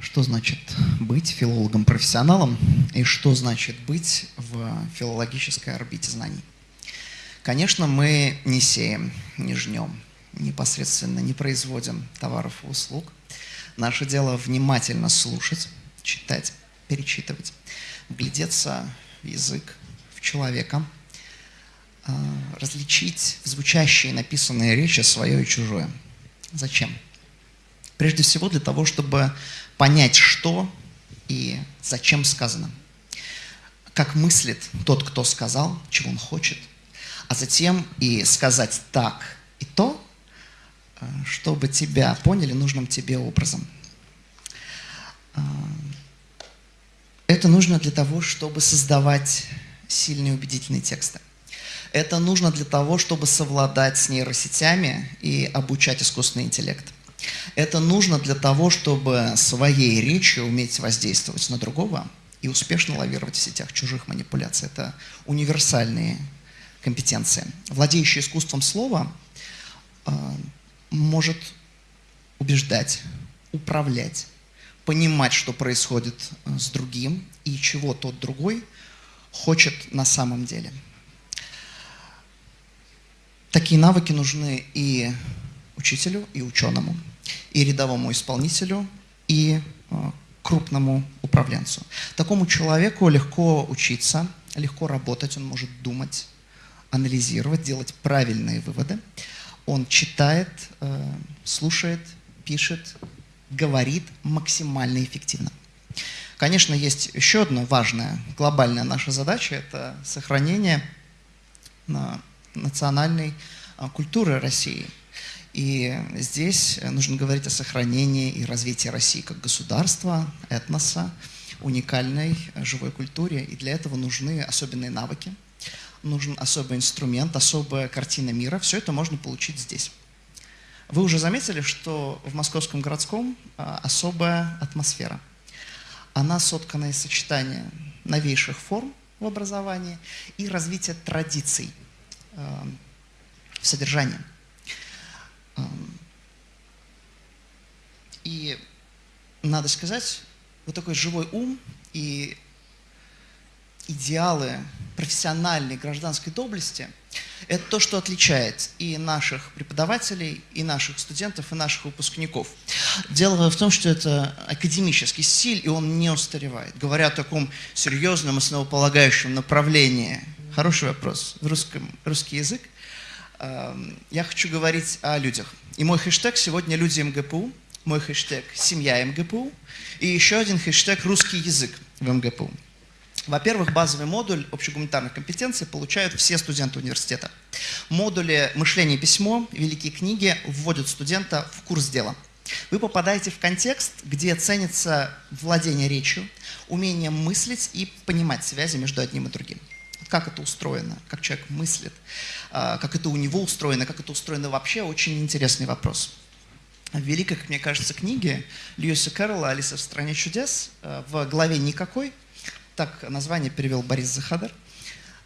Что значит быть филологом-профессионалом и что значит быть в филологической орбите знаний? Конечно, мы не сеем, не жнем, непосредственно не производим товаров и услуг. Наше дело внимательно слушать, читать, перечитывать, глядеться в язык, в человека, а, различить в звучащие написанные речи свое и чужое. Зачем? Прежде всего для того, чтобы понять, что и зачем сказано. Как мыслит тот, кто сказал, чего он хочет, а затем и сказать так и то, э, чтобы тебя поняли нужным тебе образом. Э, это нужно для того, чтобы создавать сильные убедительные тексты. Это нужно для того, чтобы совладать с нейросетями и обучать искусственный интеллект. Это нужно для того, чтобы своей речью уметь воздействовать на другого и успешно лавировать в сетях чужих манипуляций. Это универсальные компетенции. Владеющий искусством слова э, может убеждать, управлять, понимать, что происходит э, с другим и чего тот другой хочет на самом деле. Такие навыки нужны и учителю, и ученому и рядовому исполнителю, и э, крупному управленцу. Такому человеку легко учиться, легко работать, он может думать, анализировать, делать правильные выводы. Он читает, э, слушает, пишет, говорит максимально эффективно. Конечно, есть еще одна важная, глобальная наша задача – это сохранение национальной э, культуры России – и здесь нужно говорить о сохранении и развитии России как государства, этноса, уникальной живой культуре. И для этого нужны особенные навыки, нужен особый инструмент, особая картина мира. Все это можно получить здесь. Вы уже заметили, что в Московском городском а, особая атмосфера. Она соткана из сочетания новейших форм в образовании и развития традиций в содержании. И надо сказать, вот такой живой ум и идеалы профессиональной гражданской доблести – это то, что отличает и наших преподавателей, и наших студентов, и наших выпускников. Дело в том, что это академический стиль, и он не устаревает. Говоря о таком серьезном, основополагающем направлении, хороший вопрос, в русском, русский язык – я хочу говорить о людях. И мой хэштег сегодня «Люди МГПУ», мой хэштег «Семья МГПУ» и еще один хэштег «Русский язык в МГПУ». Во-первых, базовый модуль общегуманитарных компетенций получают все студенты университета. Модули «Мышление и письмо», «Великие книги» вводят студента в курс дела. Вы попадаете в контекст, где ценится владение речью, умение мыслить и понимать связи между одним и другим как это устроено, как человек мыслит, а, как это у него устроено, как это устроено вообще, очень интересный вопрос. В великой, как мне кажется, книге Льюиса Кэрролла «Алиса в стране чудес» а, в главе «Никакой», так название перевел Борис Захадар,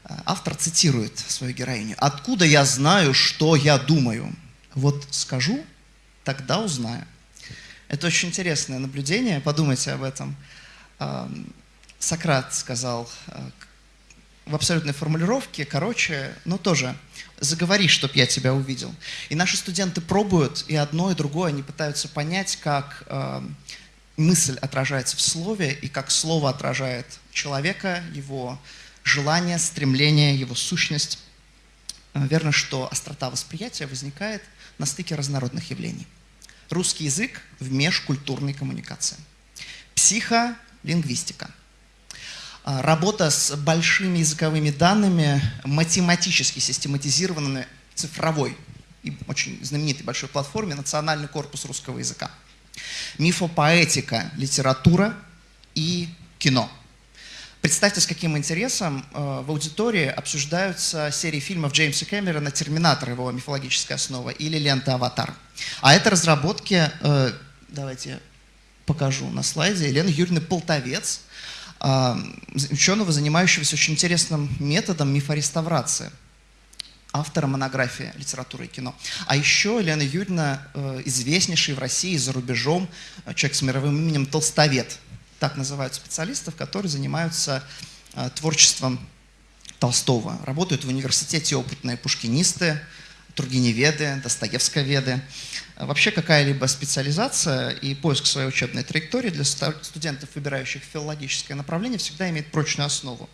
а, автор цитирует свою героиню. «Откуда я знаю, что я думаю? Вот скажу, тогда узнаю». Это очень интересное наблюдение, подумайте об этом. Сократ сказал в абсолютной формулировке, короче, но тоже заговори, чтоб я тебя увидел. И наши студенты пробуют и одно, и другое, они пытаются понять, как э, мысль отражается в слове, и как слово отражает человека, его желание, стремление, его сущность. Э, верно, что острота восприятия возникает на стыке разнородных явлений. Русский язык в межкультурной коммуникации. Психолингвистика – работа с большими языковыми данными, математически систематизированными, цифровой и очень знаменитой большой платформе «Национальный корпус русского языка». Мифопоэтика, литература и кино. Представьте, с каким интересом э, в аудитории обсуждаются серии фильмов Джеймса Кэмерона «Терминатор», его мифологическая основа, или лента «Аватар». А это разработки, э, давайте покажу на слайде, Елены Юрьевны Полтовец, а, ученого, занимающегося очень интересным методом мифореставрации. автора монографии «Литература и кино». А еще Лена Юрьевна, э, известнейший в России и за рубежом э, человек с мировым именем Толстовед. Так называют специалистов, которые занимаются э, творчеством Толстого. Работают в университете опытные пушкинисты, тургеневеды, достоевсковеды. Вообще какая-либо специализация и поиск своей учебной траектории для студентов, выбирающих филологическое направление, всегда имеет прочную основу.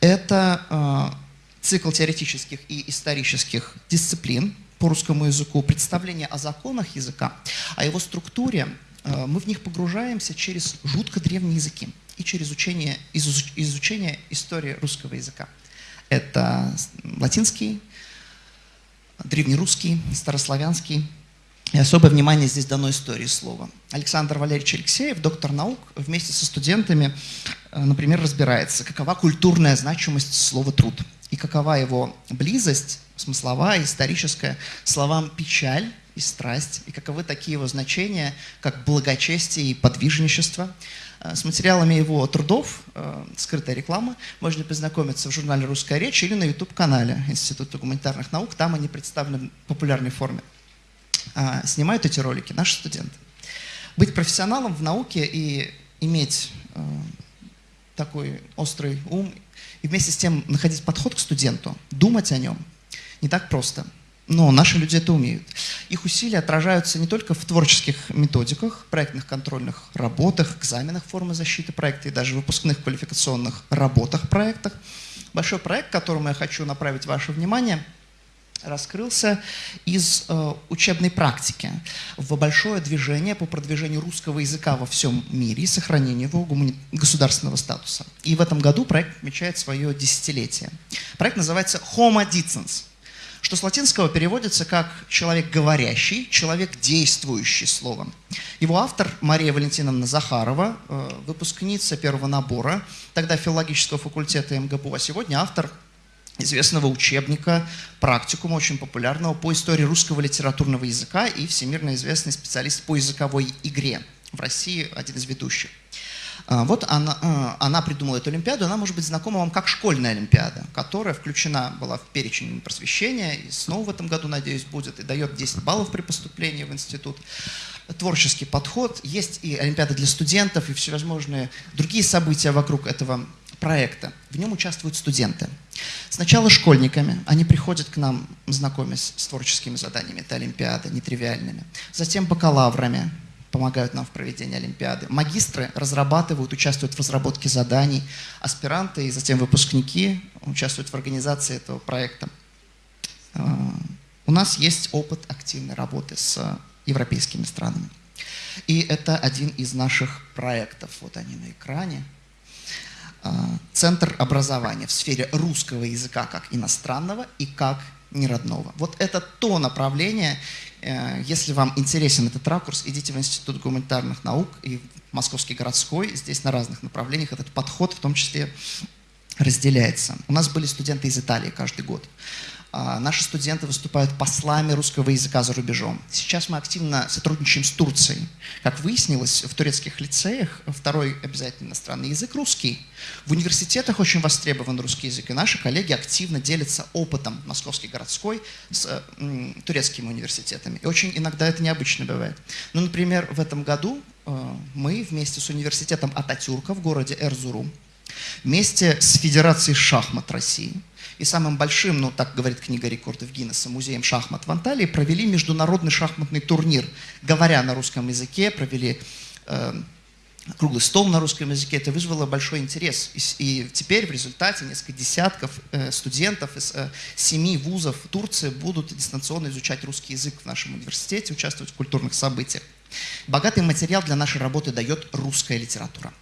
Это цикл теоретических и исторических дисциплин по русскому языку, представление о законах языка, о его структуре, э, мы в них погружаемся через жутко древние языки и через учение, изучение истории русского языка. Это латинский, древнерусский, старославянский. И особое внимание здесь дано истории слова. Александр Валерьевич Алексеев, доктор наук, вместе со студентами, э, например, разбирается, какова культурная значимость слова «труд» и какова его близость, смысловая, историческая, словам «печаль» и «страсть», и каковы такие его значения, как благочестие и подвижничество. Э, с материалами его трудов, э, скрытая реклама, можно познакомиться в журнале «Русская речь» или на YouTube-канале Института гуманитарных наук, там они представлены в популярной форме. А, снимают эти ролики наши студенты. Быть профессионалом в науке и иметь э, такой острый ум и вместе с тем находить подход к студенту, думать о нем, не так просто. Но наши люди это умеют. Их усилия отражаются не только в творческих методиках, проектных контрольных работах, экзаменах формы защиты проекта и даже выпускных квалификационных работах проектах. Большой проект, которому я хочу направить ваше внимание – раскрылся из э, учебной практики в большое движение по продвижению русского языка во всем мире и сохранению его государственного статуса. И в этом году проект отмечает свое десятилетие. Проект называется Homo Dicens, что с латинского переводится как «человек говорящий», «человек действующий» словом. Его автор Мария Валентиновна Захарова, э, выпускница первого набора, тогда филологического факультета МГПУ, а сегодня автор известного учебника, практикума, очень популярного по истории русского литературного языка и всемирно известный специалист по языковой игре. В России один из ведущих. А, вот она, а, она придумала эту Олимпиаду, она может быть знакома вам как школьная Олимпиада, которая включена была в перечень просвещения, и снова в этом году, надеюсь, будет, и дает 10 баллов при поступлении в институт. Творческий подход, есть и Олимпиада для студентов, и всевозможные другие события вокруг этого проекта. В нем участвуют студенты. Сначала школьниками, они приходят к нам, знакомясь с творческими заданиями, это Олимпиады, нетривиальными. Затем бакалаврами, помогают нам в проведении Олимпиады. Магистры разрабатывают, участвуют в разработке заданий. Аспиранты и затем выпускники участвуют в организации этого проекта. А, у нас есть опыт активной работы с европейскими странами. И это один из наших проектов. Вот они на экране. А, центр образования в сфере русского языка как иностранного и как неродного. Вот это то направление, э, если вам интересен этот ракурс, идите в Институт гуманитарных наук и в Московский городской, здесь на разных направлениях этот подход в том числе разделяется. У нас были студенты из Италии каждый год. А, наши студенты выступают послами русского языка за рубежом. Сейчас мы активно сотрудничаем с Турцией. Как выяснилось, в турецких лицеях второй обязательный иностранный язык – русский. В университетах очень востребован русский язык, и наши коллеги активно делятся опытом Московский городской с м, турецкими университетами. И очень иногда это необычно бывает. Ну, например, в этом году э, мы вместе с университетом Ататюрка в городе Эрзурум, вместе с Федерацией шахмат России – и самым большим, ну так говорит книга рекордов Гиннесса, музеем шахмат в Анталии, провели международный шахматный турнир. Говоря на русском языке, провели э, круглый стол на русском языке. Это вызвало большой интерес. И, и теперь в результате несколько десятков э, студентов из э, семи вузов Турции будут дистанционно изучать русский язык в нашем университете, участвовать в культурных событиях. Богатый материал для нашей работы дает русская литература.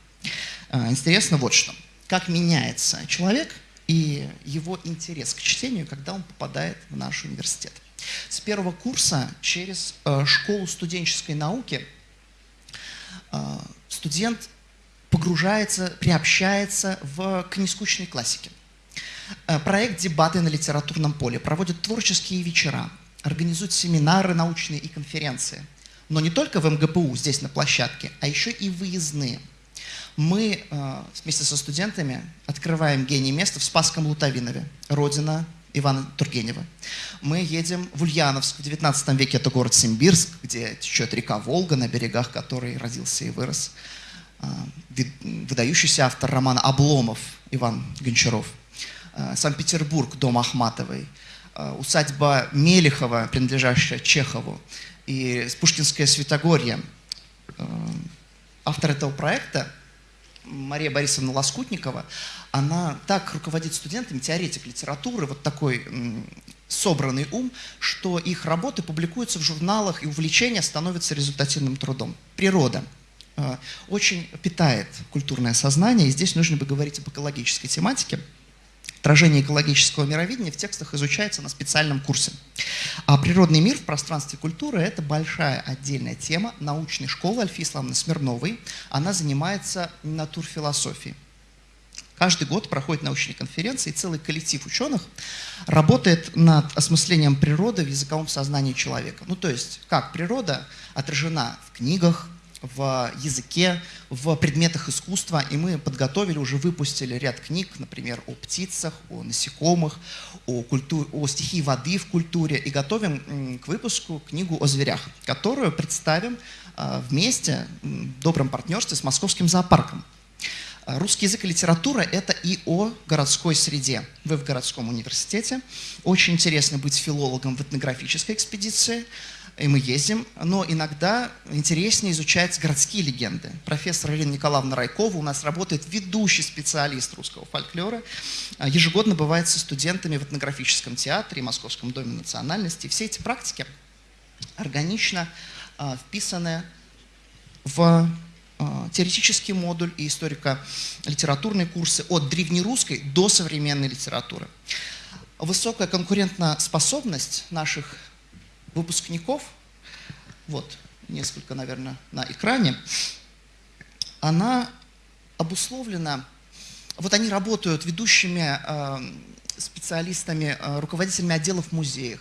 Э, интересно вот что. Как меняется человек – и его интерес к чтению, когда он попадает в наш университет. С первого курса через э, школу студенческой науки э, студент погружается, приобщается в, к нескучной классике. Э, проект «Дебаты на литературном поле» проводит творческие вечера, организует семинары научные и конференции. Но не только в МГПУ, здесь на площадке, а еще и выездные – мы э, вместе со студентами открываем гений место в Спасском Лутовинове, родина Ивана Тургенева. Мы едем в Ульяновск, в 19 веке это город Симбирск, где течет река Волга, на берегах которой родился и вырос а, выдающийся автор романа «Обломов» Иван Гончаров. А, Санкт-Петербург, дом Ахматовой, усадьба Мелехова, принадлежащая Чехову, и Пушкинское Святогорье. Автор этого проекта Мария Борисовна Лоскутникова, она так руководит студентами, теоретик литературы, вот такой собранный ум, что их работы публикуются в журналах, и увлечение становится результативным трудом. Природа э, очень питает культурное сознание, и здесь нужно бы говорить об экологической тематике. Отражение экологического мировидения в текстах изучается на специальном курсе. А природный мир в пространстве культуры – это большая отдельная тема научной школы Альфи Исламовны Смирновой. Она занимается натурфилософией. Каждый год проходит научные конференции, и целый коллектив ученых работает над осмыслением природы в языковом сознании человека. Ну, то есть, как природа отражена в книгах, в языке, в предметах искусства, и мы подготовили, уже выпустили ряд книг, например, о птицах, о насекомых, о, культуре, о стихии воды в культуре, и готовим к выпуску книгу о зверях, которую представим а, вместе в добром партнерстве с Московским зоопарком. Русский язык и литература – это и о городской среде. Вы в городском университете. Очень интересно быть филологом в этнографической экспедиции – и мы ездим, но иногда интереснее изучать городские легенды. Профессор Ирина Николаевна Райкова у нас работает ведущий специалист русского фольклора. А, ежегодно бывает со студентами в этнографическом театре и Московском доме национальности. Все эти практики органично а, вписаны в а, теоретический модуль и историко-литературные курсы от древнерусской до современной литературы. Высокая конкурентоспособность наших выпускников, вот несколько, наверное, на экране, она обусловлена, вот они работают ведущими э, специалистами, э, руководителями отделов в музеях,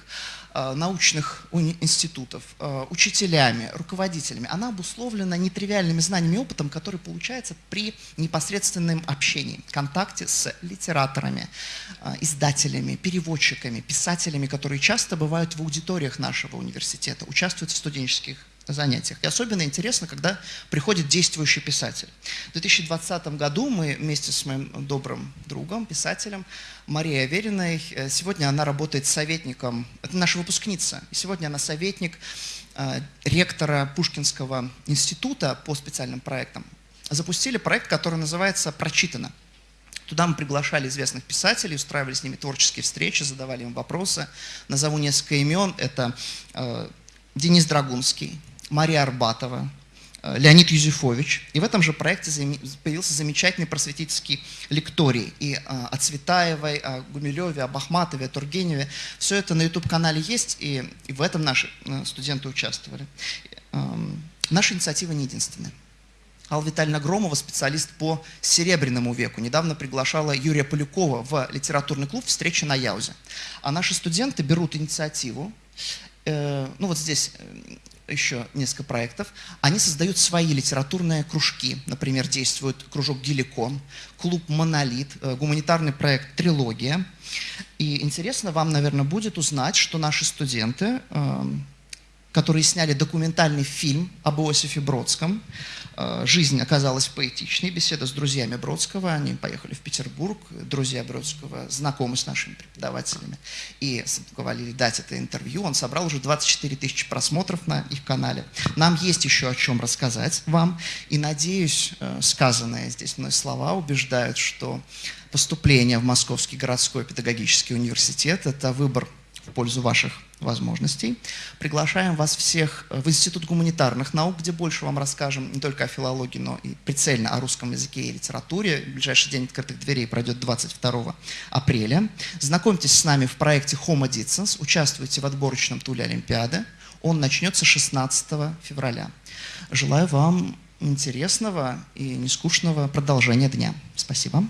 научных институтов, э, учителями, руководителями, она обусловлена нетривиальными знаниями и опытом, который получается при непосредственном общении, контакте с литераторами, э, издателями, переводчиками, писателями, которые часто бывают в аудиториях нашего университета, участвуют в студенческих занятиях. И особенно интересно, когда приходит действующий писатель. В 2020 году мы вместе с моим добрым другом, писателем Марией Авериной, э, сегодня она работает советником, это наша выпускница, и сегодня она советник э, ректора Пушкинского института по специальным проектам. Запустили проект, который называется «Прочитано». Туда мы приглашали известных писателей, устраивали с ними творческие встречи, задавали им вопросы. Назову несколько имен. Это э, Денис Драгунский, Мария Арбатова, э, Леонид Юзефович. И в этом же проекте появился замечательный просветительский лекторий. И э, о Цветаевой, о Гумилеве, об Ахматове, о Тургеневе. Все это на YouTube-канале есть, и, в этом наши э, студенты участвовали. Наша инициатива не единственная. Алла Витальевна Громова, специалист по Серебряному веку, недавно приглашала Юрия Полюкова в литературный клуб «Встреча на Яузе». А наши студенты берут инициативу, ну вот здесь еще несколько проектов, они создают свои литературные кружки. Например, действует кружок «Геликон», клуб «Монолит», э, гуманитарный проект «Трилогия». И интересно вам, наверное, будет узнать, что наши студенты эм, которые сняли документальный фильм об Иосифе Бродском. Э, жизнь оказалась поэтичной, беседа с друзьями Бродского, они поехали в Петербург, друзья Бродского знакомы с нашими преподавателями и говорили дать это интервью. Он собрал уже 24 тысячи просмотров на их канале. Нам есть еще о чем рассказать вам, и надеюсь, э, сказанные здесь мной слова убеждают, что поступление в Московский городской педагогический университет – это выбор в пользу ваших возможностей. Приглашаем вас всех в Институт гуманитарных наук, где больше вам расскажем не только о филологии, но и прицельно о русском языке и литературе. Ближайший день открытых дверей пройдет 22 апреля. Знакомьтесь с нами в проекте Homo Dicens, участвуйте в отборочном туле Олимпиады. Он начнется 16 февраля. Желаю вам интересного и нескучного продолжения дня. Спасибо.